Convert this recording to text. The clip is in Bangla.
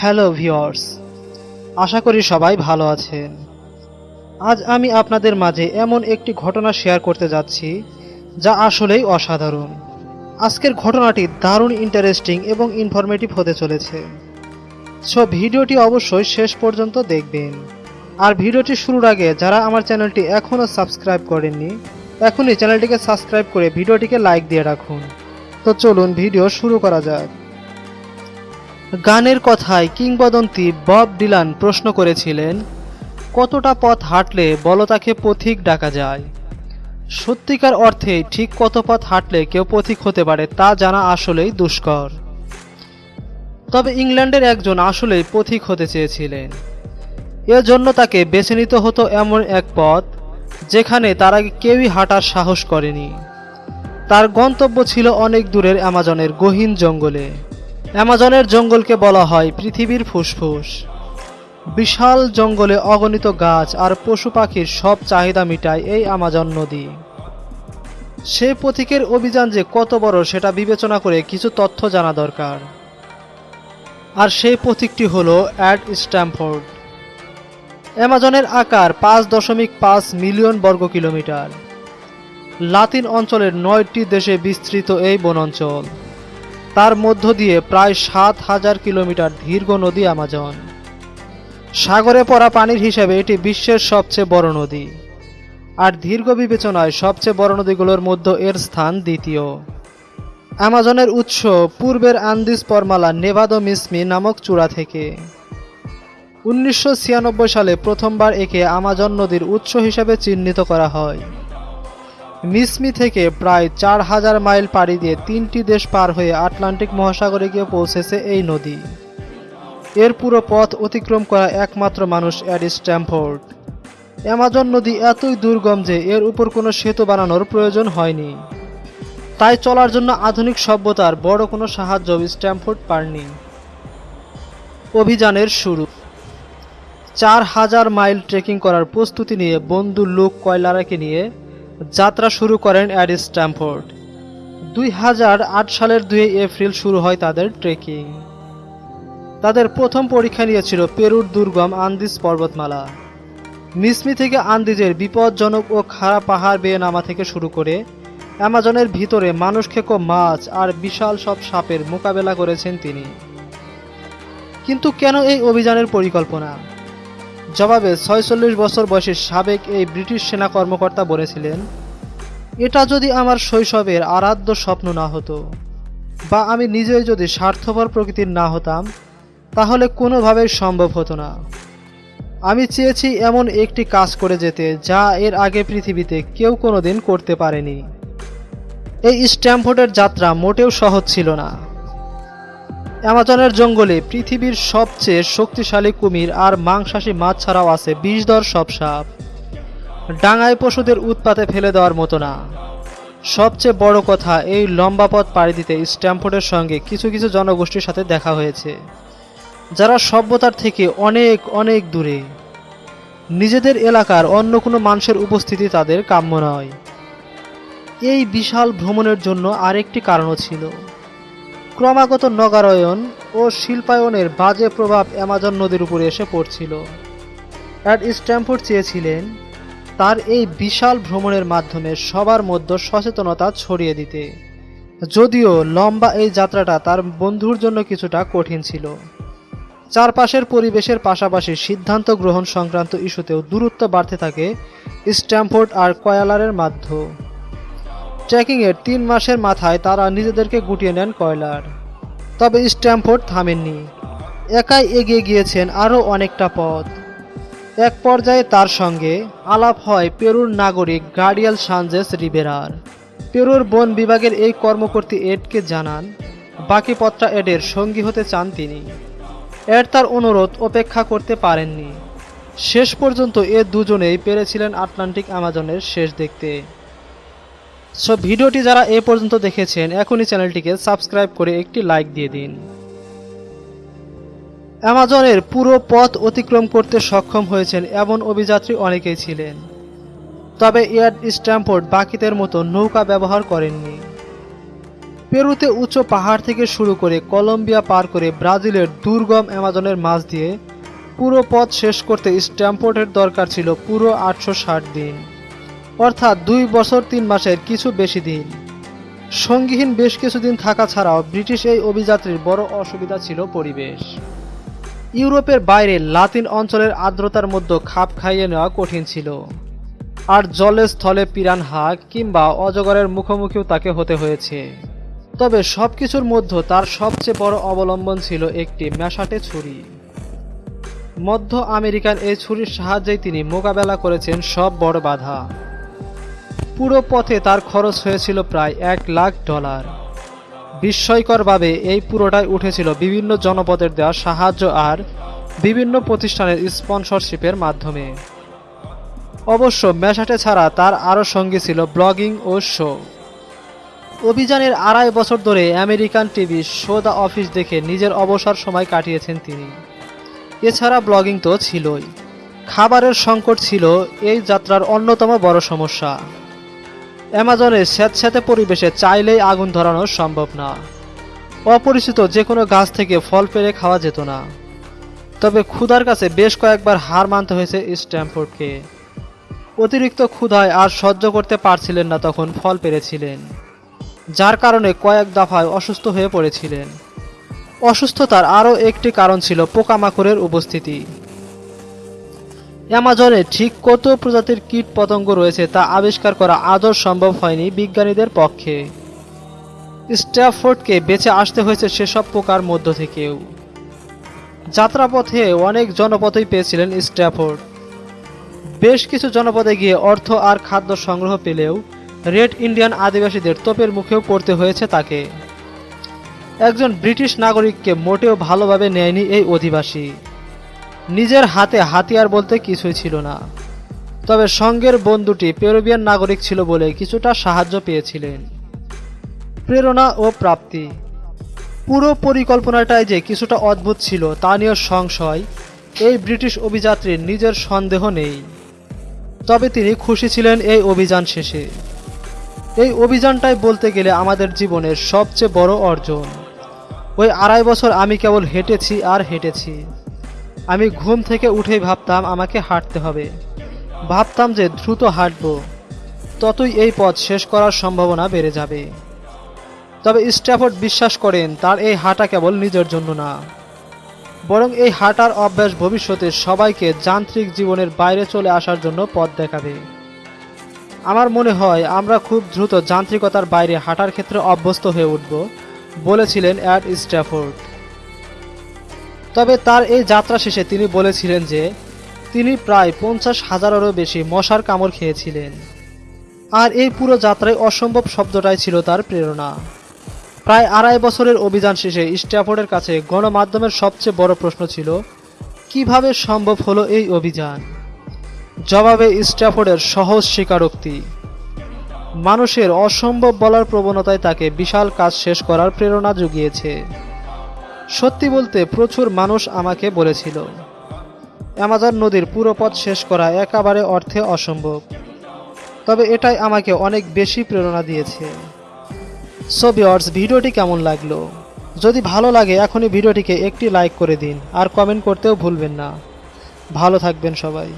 হ্যালো ভিওর্স আশা করি সবাই ভালো আছেন। আজ আমি আপনাদের মাঝে এমন একটি ঘটনা শেয়ার করতে যাচ্ছি, যা আসলেই অসাধারণ। আজকের ঘটনাটি দারুণ ইন্টারেস্টিং এবং ইনফরমেটিভ হতে চলেছে। সো ভিডিওটি অবশ্যই শেষ পর্যন্ত দেখবেন। আর ভিডিওটি শুরুর আগে যারা আমার চ্যানেলটি এখনও সাবস্ক্রাইব করেননি, এখনই চ্যানেলটিকে সাবস্ক্রাইব করে ভিডিওটিকে লাইক দিয়ে রাখুন। তো চলুন ভিডিও শুরু করা যাক। গানের কথায় কিংবদন্তি বব ডিলান প্রশ্ন করেছিলেন, কতটা পথ হাঁটলে বলতাকে পথিক ডাকা যায়? সত্যিকার অর্থে ঠিক কত পথ হাঁটলে কেউ পথিক হতে পারে তা জানা আসলেই দুষ্কর। তবে ইংল্যান্ডের একজন আসলেই পথিক হতে চেয়েছিলেন। এজন্য তাকে বেছে নিতে হতো এমন এক পথ, যেখানে তার আগে কেউই হাঁটার সাহস করেনি। তার গন্তব্য ছিল অনেক দূরের অ্যামাজনের গহীন জঙ্গলে। অ্যামাজনের জঙ্গলকে বলা হয় পৃথিবীর ফুসফুস। বিশাল জঙ্গলে অগণিত গাছ আর পশু পাখির সব চাহিদা মিটায় এই আমাজন নদী। সেই পথিকের অভিযান যে কত বড় সেটা বিবেচনা করে কিছু তথ্য জানা দরকার। আর সেই পথিকটি হল অ্যাড স্ট্যামফোর্ড অ্যামাজনের আকার পাঁচ দশমিক পাঁচ মিলিয়ন বর্গ কিলোমিটার। লাতিন অঞ্চলের নয়টি দেশে বিস্তৃত এই বনাঞ্চল। তার মধ্য দিয়ে প্রায় সাত হাজার কিলোমিটার দীর্ঘ নদী আমাজন। সাগরে পড়া পানির হিসেবে এটি বিশ্বের সবচেয়ে বড় নদী। আর দীর্ঘ বিবেচনায় সবচেয়ে বড় নদীগুলোর মধ্যে এর স্থান দ্বিতীয়। অ্যামাজনের উৎস পূর্বের আন্দিস পরমালা নেভাদো মিসমি নামক চূড়া থেকে। উনিশশো ছিয়ানব্বই সালে প্রথমবার একে আমাজন নদীর উৎস হিসেবে চিহ্নিত করা হয়। মিসমি থেকে প্রায় চার হাজার মাইল পাড়ি দিয়ে তিনটি দেশ পার হয়ে আটলান্টিক মহাসাগরে গিয়ে পৌঁছেছে এই নদী। এর পুরো পথ অতিক্রম করা একমাত্র মানুষ অ্যাডি স্ট্যামফোর্ড অ্যামাজন নদী এতই দুর্গম যে এর উপর কোনো সেতু বানানোর প্রয়োজন হয়নি। তাই চলার জন্য আধুনিক সভ্যতার বড় কোনো সাহায্য স্ট্যামফোর্ড পাননি। অভিযানের শুরু। চার হাজার মাইল ট্রেকিং করার প্রস্তুতি নিয়ে বন্ধু লুক, কয়লারাকে নিয়ে যাত্রা শুরু করেন অ্যাডি স্ট্যামফোর্ড। দুই হাজার আট সালের দুই এপ্রিল শুরু হয় তাদের ট্রেকিং তাদের প্রথম পরীক্ষা নিয়েছিল পেরুর দুর্গম আন্দিজ পর্বতমালা। মিসমি থেকে আন্দিজের বিপজ্জনক ও খাড়া পাহাড় বেয়ে নামা থেকে শুরু করে অ্যামাজনের ভিতরে মানুষ খেকো মাছ আর বিশাল সব সাপের মোকাবেলা করেছেন তিনি। কিন্তু কেন এই অভিযানের পরিকল্পনা? জবাবে ছয়চল্লিশ বছর বয়সী সাবেক এই ব্রিটিশ সেনা কর্মকর্তা বলেছিলেন, এটা যদি আমার শৈশবের আরাধ্য স্বপ্ন না হতো বা আমি নিজেই যদি স্বার্থপর প্রকৃতির না হতাম, তাহলে কোনোভাবেই সম্ভব হতো না। আমি চেয়েছি এমন একটি কাজ করে যেতে যা এর আগে পৃথিবীতে কেউ কোনো দিন করতে পারেনি। এই স্ট্যাম্পফোর্ডের যাত্রা মোটেও সহজ ছিল না। অ্যামাজনের জঙ্গলে পৃথিবীর সবচেয়ে শক্তিশালী কুমির আর মাংসাশী মাছ ছাড়াও আছে বিষধর সব সাপ। ডাঙায় পশুদের উৎপাতে ফেলে দেওয়ার মতো না। সবচেয়ে বড় কথা, এই লম্বা পথ পাড়ি দিতে স্ট্যাম্পোর্ডের সঙ্গে কিছু কিছু জনগোষ্ঠীর সাথে দেখা হয়েছে, যারা সভ্যতার থেকে অনেক অনেক দূরে। নিজেদের এলাকার অন্য কোনো মানুষের উপস্থিতি তাদের কাম্য নয়। এই বিশাল ভ্রমণের জন্য আরেকটি কারণও ছিল। ক্রমাগত নগরায়ন ও শিল্পায়নের বাজে প্রভাব অ্যামাজন নদীর উপরে এসে পড়ছিল। অ্যাড স্ট্যাম্পফোর্ড চেয়েছিলেন তার এই বিশাল ভ্রমণের মাধ্যমে সবার মধ্যে সচেতনতা ছড়িয়ে দিতে। যদিও লম্বা এই যাত্রাটা তার বন্ধুর জন্য কিছুটা কঠিন ছিল। চারপাশের পরিবেশের পাশাপাশি সিদ্ধান্ত গ্রহণ সংক্রান্ত ইস্যুতেও দূরত্ব বাড়তে থাকে স্ট্যাম্পফোর্ড আর কয়ালারের মাধ্যমে। ট্রেকিংয়ের তিন মাসের মাথায় তারা নিজেদেরকে গুটিয়ে নেন কয়লার। তবে স্ট্যাম্পোর্ড থামেননি। একাই এগিয়ে গিয়েছেন আরও অনেকটা পথ। এক পর্যায়ে তার সঙ্গে আলাপ হয় পেরুর নাগরিক গার্ডিয়াল সানজেস রিবেরার। পেরুর বন বিভাগের এই কর্মকর্তী এডকে জানান, বাকি পথটা এডের সঙ্গী হতে চান তিনি। এড তার অনুরোধ উপেক্ষা করতে পারেননি। শেষ পর্যন্ত এ দুজনেই পেরেছিলেন আটলান্টিক আমাজনের শেষ দেখতে। সো ভিডিওটি যারা এ পর্যন্ত দেখেছেন, এখনই চ্যানেলটিকে সাবস্ক্রাইব করে একটি লাইক দিয়ে দিন। অ্যামাজনের পুরো পথ অতিক্রম করতে সক্ষম হয়েছেন এমন অভিযাত্রী অনেকেই ছিলেন। তবে এয়ার স্ট্যাম্পোর্ড বাকিদের মতো নৌকা ব্যবহার করেননি। পেরুতে উচ্চ পাহাড় থেকে শুরু করে কলম্বিয়া পার করে ব্রাজিলের দুর্গম অ্যামাজনের মাঝ দিয়ে পুরো পথ শেষ করতে স্ট্যাম্পোর্টের দরকার ছিল পুরো আটশো ষাট দিন। অর্থাৎ দুই বছর তিন মাসের কিছু বেশি দিন। সঙ্গীহীন বেশ কিছুদিন থাকা ছাড়াও ব্রিটিশ এই অভিযাত্রীর বড় অসুবিধা ছিল পরিবেশ। ইউরোপের বাইরে লাতিন অঞ্চলের আর্দ্রতার মধ্যে খাপ খাইয়ে নেওয়া কঠিন ছিল। আর জলে স্থলে পিরানহা কিংবা অজগরের মুখোমুখিও তাকে হতে হয়েছে। তবে সব কিছুর মধ্যে তার সবচেয়ে বড় অবলম্বন ছিল একটি ম্যাশাটে ছুরি। মধ্য আমেরিকান এই ছুরির সাহায্যেই তিনি মোকাবেলা করেছেন সব বড় বাধা। পুরো পথে তার খরচ হয়েছিল প্রায় এক লাখ ডলার। বিস্ময়করভাবে এই পুরোটাই উঠেছিল বিভিন্ন জনপদের দেওয়া সাহায্য আর বিভিন্ন প্রতিষ্ঠানের স্পন্সরশিপের মাধ্যমে। অবশ্য মেশাটে ছাড়া তার আরও সঙ্গে ছিল ব্লগিং ও শো। অভিযানের আড়াই বছর ধরে American TV show the office দেখে নিজের অবসর সময় কাটিয়েছেন তিনি। এছাড়া ব্লগিং তো ছিলই। খাবারের সংকট ছিল এই যাত্রার অন্যতম বড় সমস্যা। অ্যামাজনের স্যাঁতস্যাঁতে পরিবেশে চাইলেই আগুন ধরানো সম্ভব না। অপরিচিত যে কোনো গাছ থেকে ফল পেরে খাওয়া যেত না। তবে ক্ষুধার কাছে বেশ কয়েকবার হার মানতে হয়েছে স্ট্যাম্পোর্ডকে অতিরিক্ত ক্ষুধায় আর সহ্য করতে পারছিলেন না তখন ফল পেরেছিলেন যার কারণে কয়েক দফায় অসুস্থ হয়ে পড়েছিলেন। অসুস্থতার আরও একটি কারণ ছিল পোকামাকড়ের উপস্থিতি। অ্যামাজনে ঠিক কত প্রজাতির কীট পতঙ্গ রয়েছে তা আবিষ্কার করা আদৌ সম্ভব হয়নি বিজ্ঞানীদের পক্ষে। স্ট্যাফোর্ডকে বেঁচে আসতে হয়েছে সেসব পোকার মধ্য থেকেও। যাত্রাপথে অনেক জনপদই পেয়েছিলেন স্ট্যাফোর্ড। বেশ কিছু জনপদে গিয়ে অর্থ আর খাদ্য সংগ্রহ পেলেও রেড ইন্ডিয়ান আদিবাসীদের তোপের মুখেও পড়তে হয়েছে তাকে। একজন ব্রিটিশ নাগরিককে মোটেও ভালোভাবে নেয়নি এই অধিবাসী। নিজের হাতে হাতিয়ার বলতে কিছুই ছিল না। তবে সঙ্গের বন্ধুটি পেরুবিয়ান নাগরিক ছিল বলে কিছুটা সাহায্য পেয়েছিলেন। প্রেরণা ও প্রাপ্তি। পুরো পরিকল্পনাটাই যে কিছুটা অদ্ভুত ছিল তা নিয়ে সংশয়। এই ব্রিটিশ অভিযাত্রীর নিজের সন্দেহ নেই। তবে তিনি খুশি ছিলেন এই অভিযান শেষে। এই অভিযানটাই বলতে গেলে আমাদের জীবনের সবচেয়ে বড় অর্জন। ওই আড়াই বছর আমি কেবল হেঁটেছি আর হেঁটেছি। আমি ঘুম থেকে উঠেই ভাবতাম আমাকে হাঁটতে হবে। ভাবতাম যে দ্রুত হাঁটব। ততই এই পথ শেষ করার সম্ভাবনা বেড়ে যাবে। তবে স্ট্যাফোর্ড বিশ্বাস করেন, তার এই হাঁটা কেবল নিজের জন্য না। বরং এই হাঁটার অভ্যাস ভবিষ্যতে সবাইকে যান্ত্রিক জীবনের বাইরে চলে আসার জন্য পথ দেখাবে। আমার মনে হয়, আমরা খুব দ্রুত যান্ত্রিকতার বাইরে হাঁটার ক্ষেত্রে অভ্যস্ত হয়ে উঠব, বলেছিলেন অ্যাড স্ট্যাফোর্ড। তবে তার এই যাত্রা শেষে তিনি বলেছিলেন যে, তিনি প্রায় পঞ্চাশ হাজারেরও বেশি মশার কামড় খেয়েছিলেন। আর এই পুরো যাত্রায় অসম্ভব শব্দটাই ছিল তার প্রেরণা। প্রায় আড়াই বছরের অভিযান শেষে স্ট্যাফোর্ডের কাছে গণমাধ্যমের সবচেয়ে বড় প্রশ্ন ছিল, কীভাবে সম্ভব হলো এই অভিযান? জবাবে স্ট্যাফোর্ডের সহজ স্বীকারোক্তি। মানুষের অসম্ভব বলার প্রবণতায় তাকে বিশাল কাজ শেষ করার প্রেরণা জুগিয়েছে। সত্যি বলতে প্রচুর মানুষ আমাকে বলেছিল। অ্যামাজন নদীর পুরো পথ শেষ করা একেবারে অর্থে অসম্ভব। তবে এটাই আমাকে অনেক বেশি প্রেরণা দিয়েছে। সো ভিওর্স ভিডিওটি কেমন লাগল? যদি ভালো লাগে, এখনই ভিডিওটিকে একটি লাইক করে দিন, আর কমেন্ট করতেও ভুলবেন না। ভালো থাকবেন সবাই।